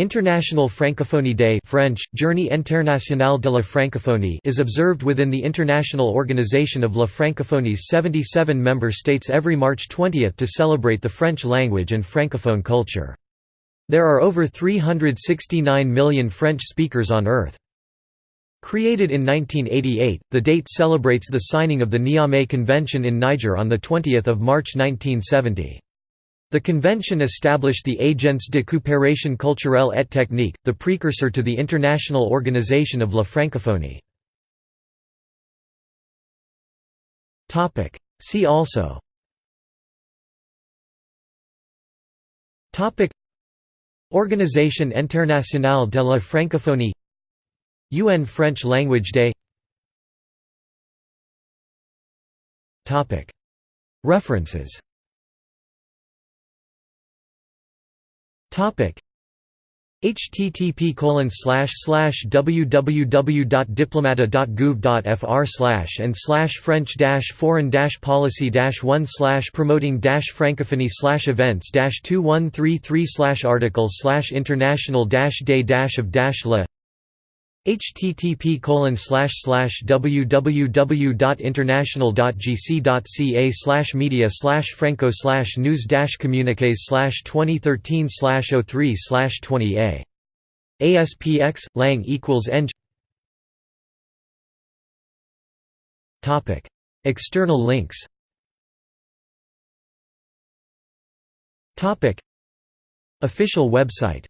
International Francophonie Day French, Journée internationale de la francophonie is observed within the International Organization of la Francophonie's 77 member states every March 20 to celebrate the French language and francophone culture. There are over 369 million French speakers on Earth. Created in 1988, the date celebrates the signing of the Niamey Convention in Niger on 20 March 1970. The convention established the Agence de coopération culturelle et technique, the precursor to the International Organization of la Francophonie. See also. Organisation internationale de la francophonie. UN French Language Day. References Topic. Http slash and slash French foreign policy one promoting slash events dash two one three three slash article slash international day of la http www.international.gc.ca media franco slash news communiques slash 2013 slash 03 slash 20 a ASPX, lang equals eng External links. Topic. Official website